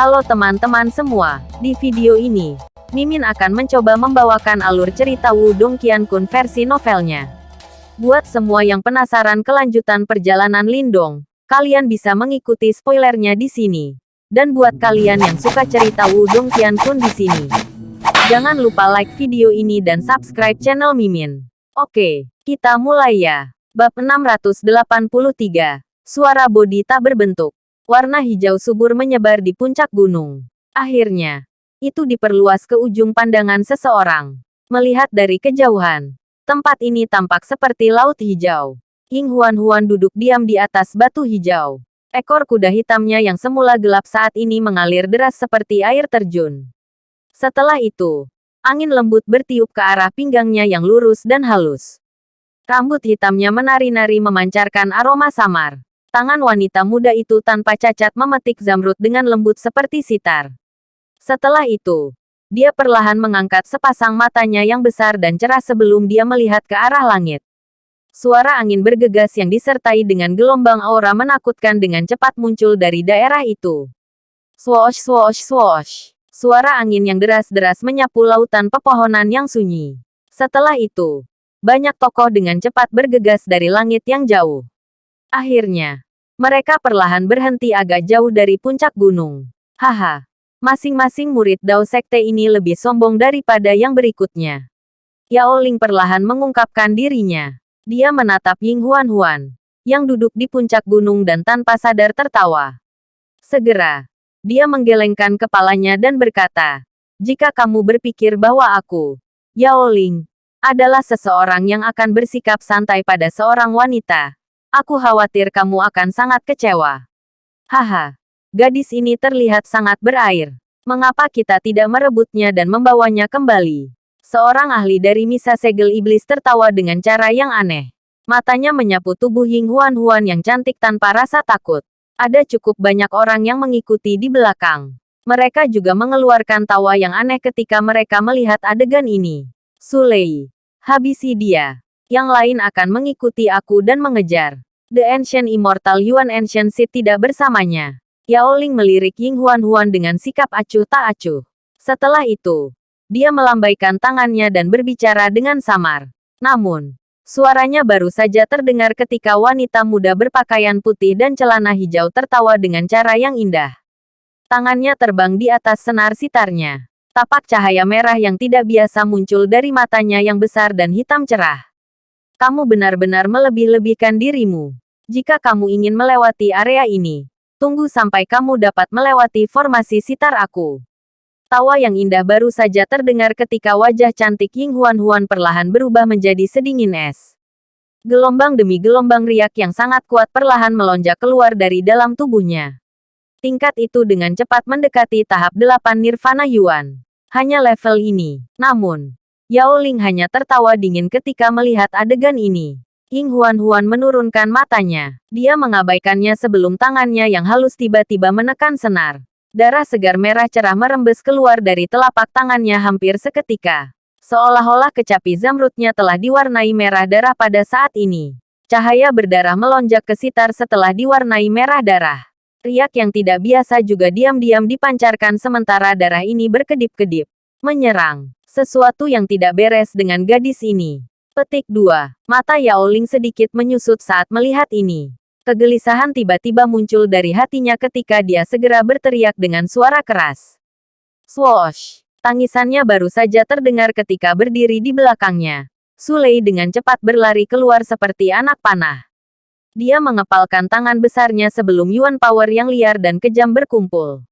Halo teman-teman semua, di video ini, Mimin akan mencoba membawakan alur cerita Wudong Qiankun versi novelnya. Buat semua yang penasaran kelanjutan perjalanan Lindong, kalian bisa mengikuti spoilernya di sini. Dan buat kalian yang suka cerita Wudong Qiankun di sini, jangan lupa like video ini dan subscribe channel Mimin. Oke, kita mulai ya. Bab 683, Suara Bodi Tak Berbentuk. Warna hijau subur menyebar di puncak gunung. Akhirnya, itu diperluas ke ujung pandangan seseorang. Melihat dari kejauhan, tempat ini tampak seperti laut hijau. Ying Huan Huan duduk diam di atas batu hijau. Ekor kuda hitamnya yang semula gelap saat ini mengalir deras seperti air terjun. Setelah itu, angin lembut bertiup ke arah pinggangnya yang lurus dan halus. Rambut hitamnya menari-nari memancarkan aroma samar. Tangan wanita muda itu tanpa cacat memetik zamrud dengan lembut seperti sitar. Setelah itu, dia perlahan mengangkat sepasang matanya yang besar dan cerah sebelum dia melihat ke arah langit. Suara angin bergegas yang disertai dengan gelombang aura menakutkan dengan cepat muncul dari daerah itu. Swoosh swoosh swoosh. Suara angin yang deras-deras menyapu lautan pepohonan yang sunyi. Setelah itu, banyak tokoh dengan cepat bergegas dari langit yang jauh. Akhirnya, mereka perlahan berhenti agak jauh dari puncak gunung. Haha, masing-masing murid Dao Sekte ini lebih sombong daripada yang berikutnya. Yao Ling perlahan mengungkapkan dirinya. Dia menatap Ying Huan Huan, yang duduk di puncak gunung dan tanpa sadar tertawa. Segera, dia menggelengkan kepalanya dan berkata, jika kamu berpikir bahwa aku, Yao Ling, adalah seseorang yang akan bersikap santai pada seorang wanita, Aku khawatir kamu akan sangat kecewa. Haha. Gadis ini terlihat sangat berair. Mengapa kita tidak merebutnya dan membawanya kembali? Seorang ahli dari Misa Segel Iblis tertawa dengan cara yang aneh. Matanya menyapu tubuh Ying Huan Huan yang cantik tanpa rasa takut. Ada cukup banyak orang yang mengikuti di belakang. Mereka juga mengeluarkan tawa yang aneh ketika mereka melihat adegan ini. Sulei. Habisi dia yang lain akan mengikuti aku dan mengejar. The Ancient Immortal Yuan Ancient Seed tidak bersamanya. Yao Ling melirik Ying Huan Huan dengan sikap acuh tak acuh. Setelah itu, dia melambaikan tangannya dan berbicara dengan samar. Namun, suaranya baru saja terdengar ketika wanita muda berpakaian putih dan celana hijau tertawa dengan cara yang indah. Tangannya terbang di atas senar sitarnya. Tapak cahaya merah yang tidak biasa muncul dari matanya yang besar dan hitam cerah kamu benar-benar melebih-lebihkan dirimu. Jika kamu ingin melewati area ini, tunggu sampai kamu dapat melewati formasi sitar aku. Tawa yang indah baru saja terdengar ketika wajah cantik Ying Huan Huan perlahan berubah menjadi sedingin es. Gelombang demi gelombang riak yang sangat kuat perlahan melonjak keluar dari dalam tubuhnya. Tingkat itu dengan cepat mendekati tahap delapan Nirvana Yuan. Hanya level ini. Namun, Yao Ling hanya tertawa dingin ketika melihat adegan ini. Ying Huan Huan menurunkan matanya. Dia mengabaikannya sebelum tangannya yang halus tiba-tiba menekan senar. Darah segar merah cerah merembes keluar dari telapak tangannya hampir seketika. Seolah-olah kecapi zamrudnya telah diwarnai merah darah pada saat ini. Cahaya berdarah melonjak ke sitar setelah diwarnai merah darah. Riak yang tidak biasa juga diam-diam dipancarkan sementara darah ini berkedip-kedip. Menyerang. Sesuatu yang tidak beres dengan gadis ini. Petik 2. Mata Yao Ling sedikit menyusut saat melihat ini. Kegelisahan tiba-tiba muncul dari hatinya ketika dia segera berteriak dengan suara keras. Swoosh! Tangisannya baru saja terdengar ketika berdiri di belakangnya. Sulei dengan cepat berlari keluar seperti anak panah. Dia mengepalkan tangan besarnya sebelum Yuan Power yang liar dan kejam berkumpul.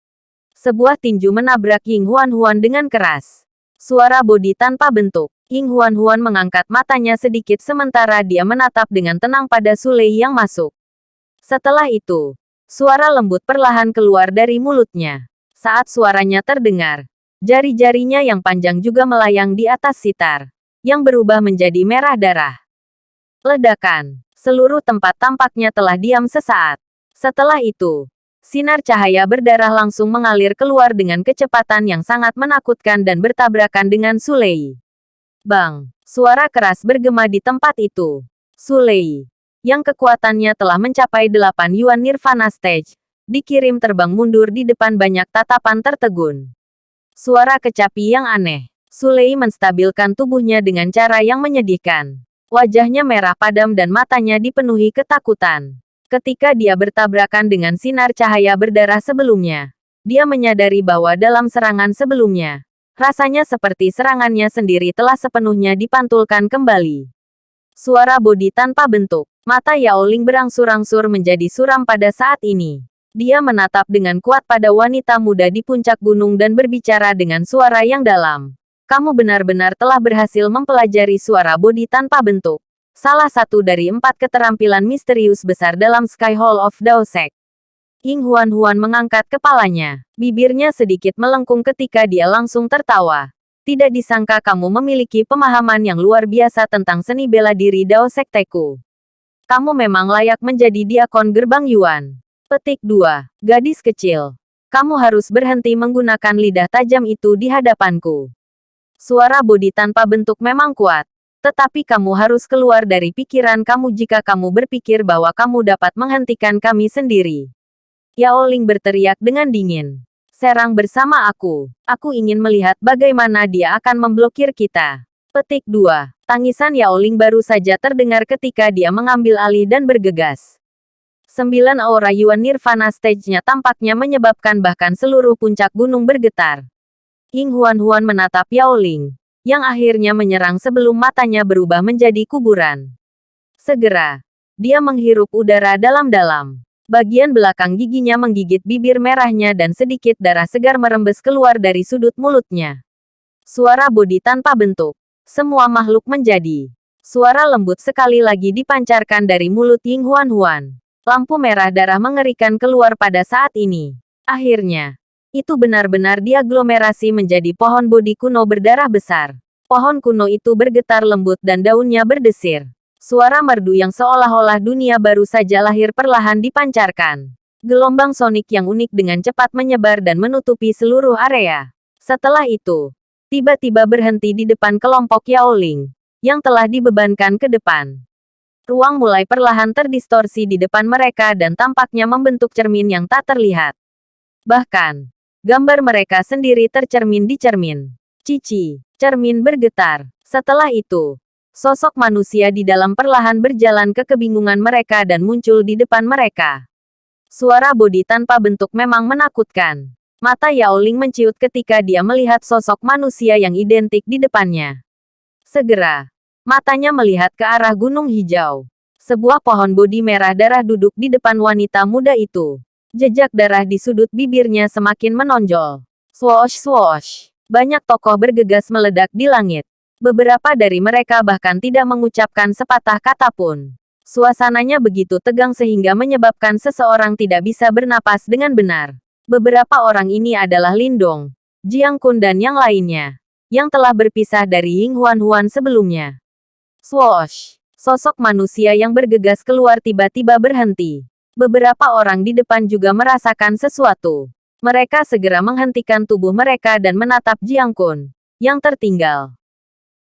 Sebuah tinju menabrak Ying Huan Huan dengan keras. Suara bodi tanpa bentuk. Ying Huan Huan mengangkat matanya sedikit sementara dia menatap dengan tenang pada Sulei yang masuk. Setelah itu, suara lembut perlahan keluar dari mulutnya. Saat suaranya terdengar, jari-jarinya yang panjang juga melayang di atas sitar, yang berubah menjadi merah darah. Ledakan. Seluruh tempat tampaknya telah diam sesaat. Setelah itu, Sinar cahaya berdarah langsung mengalir keluar dengan kecepatan yang sangat menakutkan dan bertabrakan dengan Sulei. Bang! Suara keras bergema di tempat itu. Sulei, yang kekuatannya telah mencapai 8 Yuan Nirvana Stage, dikirim terbang mundur di depan banyak tatapan tertegun. Suara kecapi yang aneh. Sulei menstabilkan tubuhnya dengan cara yang menyedihkan. Wajahnya merah padam dan matanya dipenuhi ketakutan. Ketika dia bertabrakan dengan sinar cahaya berdarah sebelumnya, dia menyadari bahwa dalam serangan sebelumnya, rasanya seperti serangannya sendiri telah sepenuhnya dipantulkan kembali. Suara bodi tanpa bentuk. Mata Yao Ling berangsur-angsur menjadi suram pada saat ini. Dia menatap dengan kuat pada wanita muda di puncak gunung dan berbicara dengan suara yang dalam. Kamu benar-benar telah berhasil mempelajari suara bodi tanpa bentuk. Salah satu dari empat keterampilan misterius besar dalam Sky Hall of Daosek. Ying Huan-Huan mengangkat kepalanya. Bibirnya sedikit melengkung ketika dia langsung tertawa. Tidak disangka kamu memiliki pemahaman yang luar biasa tentang seni bela diri Dao Sekteku. Kamu memang layak menjadi diakon gerbang Yuan. Petik 2. Gadis kecil. Kamu harus berhenti menggunakan lidah tajam itu di hadapanku. Suara bodi tanpa bentuk memang kuat. Tetapi kamu harus keluar dari pikiran kamu jika kamu berpikir bahwa kamu dapat menghentikan kami sendiri. Yao Ling berteriak dengan dingin serang bersama aku. Aku ingin melihat bagaimana dia akan memblokir kita. Petik 2. Tangisan Yao Ling baru saja terdengar ketika dia mengambil alih dan bergegas. Sembilan aura Yuan Nirvana stage-nya tampaknya menyebabkan bahkan seluruh puncak gunung bergetar. Ying Huan-Huan menatap Yao Ling, yang akhirnya menyerang sebelum matanya berubah menjadi kuburan. Segera, dia menghirup udara dalam-dalam. Bagian belakang giginya menggigit bibir merahnya dan sedikit darah segar merembes keluar dari sudut mulutnya. Suara bodi tanpa bentuk. Semua makhluk menjadi. Suara lembut sekali lagi dipancarkan dari mulut Ying Huan Huan. Lampu merah darah mengerikan keluar pada saat ini. Akhirnya, itu benar-benar diaglomerasi menjadi pohon bodi kuno berdarah besar. Pohon kuno itu bergetar lembut dan daunnya berdesir. Suara merdu yang seolah-olah dunia baru saja lahir perlahan dipancarkan. Gelombang sonik yang unik dengan cepat menyebar dan menutupi seluruh area. Setelah itu, tiba-tiba berhenti di depan kelompok Yao Ling, yang telah dibebankan ke depan. Ruang mulai perlahan terdistorsi di depan mereka dan tampaknya membentuk cermin yang tak terlihat. Bahkan, gambar mereka sendiri tercermin di cermin. Cici, cermin bergetar. Setelah itu, Sosok manusia di dalam perlahan berjalan ke kebingungan mereka dan muncul di depan mereka. Suara bodi tanpa bentuk memang menakutkan. Mata Yao Ling menciut ketika dia melihat sosok manusia yang identik di depannya. Segera, matanya melihat ke arah gunung hijau. Sebuah pohon bodi merah darah duduk di depan wanita muda itu. Jejak darah di sudut bibirnya semakin menonjol. Swoosh swoosh. Banyak tokoh bergegas meledak di langit. Beberapa dari mereka bahkan tidak mengucapkan sepatah kata pun. Suasananya begitu tegang sehingga menyebabkan seseorang tidak bisa bernapas dengan benar. Beberapa orang ini adalah Lindong, Jiang Kun dan yang lainnya, yang telah berpisah dari Ying Huan Huan sebelumnya. Swoosh! Sosok manusia yang bergegas keluar tiba-tiba berhenti. Beberapa orang di depan juga merasakan sesuatu. Mereka segera menghentikan tubuh mereka dan menatap Jiang Kun, yang tertinggal.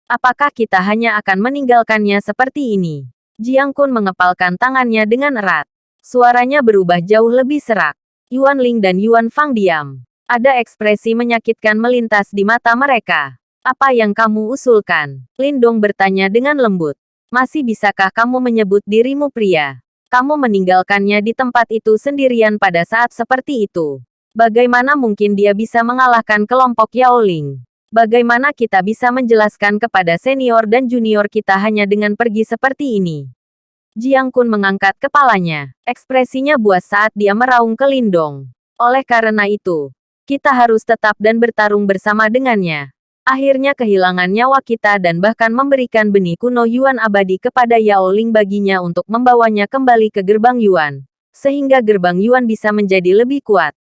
Apakah kita hanya akan meninggalkannya seperti ini? Jiang Kun mengepalkan tangannya dengan erat. Suaranya berubah jauh lebih serak. Yuan Ling dan Yuan Fang diam. Ada ekspresi menyakitkan melintas di mata mereka. Apa yang kamu usulkan? Lindong bertanya dengan lembut. Masih bisakah kamu menyebut dirimu pria? Kamu meninggalkannya di tempat itu sendirian pada saat seperti itu. Bagaimana mungkin dia bisa mengalahkan kelompok Yao Ling? Bagaimana kita bisa menjelaskan kepada senior dan junior kita hanya dengan pergi seperti ini? Jiang Kun mengangkat kepalanya. Ekspresinya buas saat dia meraung ke Lindong. Oleh karena itu, kita harus tetap dan bertarung bersama dengannya. Akhirnya kehilangan nyawa kita dan bahkan memberikan benih kuno Yuan abadi kepada Yao Ling baginya untuk membawanya kembali ke gerbang Yuan. Sehingga gerbang Yuan bisa menjadi lebih kuat.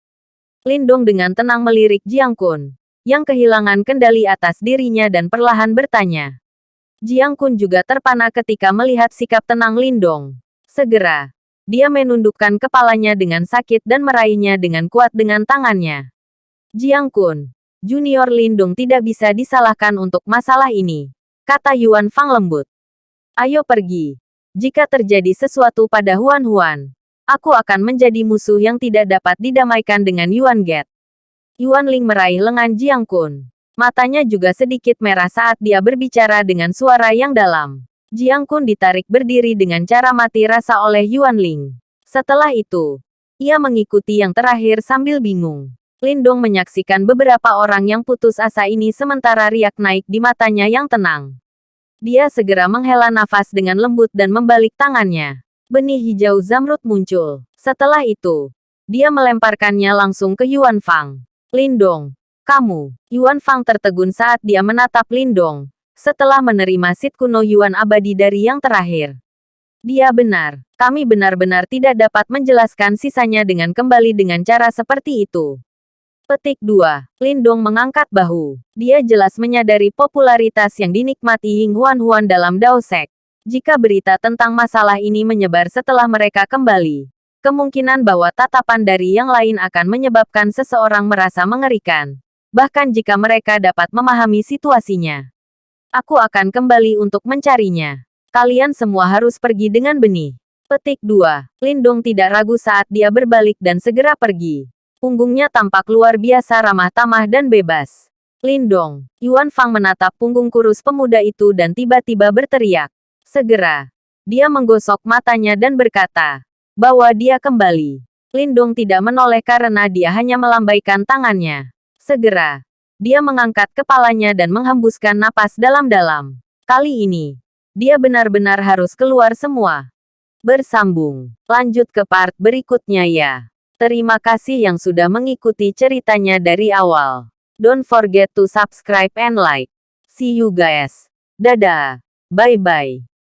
Lindong dengan tenang melirik Jiang Kun yang kehilangan kendali atas dirinya dan perlahan bertanya. Jiang Kun juga terpana ketika melihat sikap tenang Lindong. Segera, dia menundukkan kepalanya dengan sakit dan meraihnya dengan kuat dengan tangannya. Jiang Kun, Junior Lindong tidak bisa disalahkan untuk masalah ini, kata Yuan Fang lembut. Ayo pergi. Jika terjadi sesuatu pada Huan Huan, Aku akan menjadi musuh yang tidak dapat didamaikan dengan Yuan Get. Yuan Ling meraih lengan Jiang Kun. Matanya juga sedikit merah saat dia berbicara dengan suara yang dalam. Jiang Kun ditarik berdiri dengan cara mati rasa oleh Yuan Ling. Setelah itu, ia mengikuti yang terakhir sambil bingung. Lindong menyaksikan beberapa orang yang putus asa ini sementara riak naik di matanya yang tenang. Dia segera menghela nafas dengan lembut dan membalik tangannya. Benih hijau zamrud muncul. Setelah itu, dia melemparkannya langsung ke Yuan Fang. Lindong, kamu, Yuan Fang tertegun saat dia menatap Lindong, setelah menerima sit kuno Yuan abadi dari yang terakhir. Dia benar, kami benar-benar tidak dapat menjelaskan sisanya dengan kembali dengan cara seperti itu. Petik 2. Lindong mengangkat bahu. Dia jelas menyadari popularitas yang dinikmati Ying Huan Huan dalam Dao Sek. Jika berita tentang masalah ini menyebar setelah mereka kembali, kemungkinan bahwa tatapan dari yang lain akan menyebabkan seseorang merasa mengerikan bahkan jika mereka dapat memahami situasinya. Aku akan kembali untuk mencarinya. Kalian semua harus pergi dengan benih. Petik 2. Lindong tidak ragu saat dia berbalik dan segera pergi. Punggungnya tampak luar biasa ramah tamah dan bebas. Lindong, Yuan Fang menatap punggung kurus pemuda itu dan tiba-tiba berteriak. Segera, dia menggosok matanya dan berkata bahwa dia kembali. Lindong tidak menoleh karena dia hanya melambaikan tangannya. Segera, dia mengangkat kepalanya dan menghembuskan napas dalam-dalam. Kali ini, dia benar-benar harus keluar semua. Bersambung. Lanjut ke part berikutnya ya. Terima kasih yang sudah mengikuti ceritanya dari awal. Don't forget to subscribe and like. See you guys. Dadah. Bye-bye.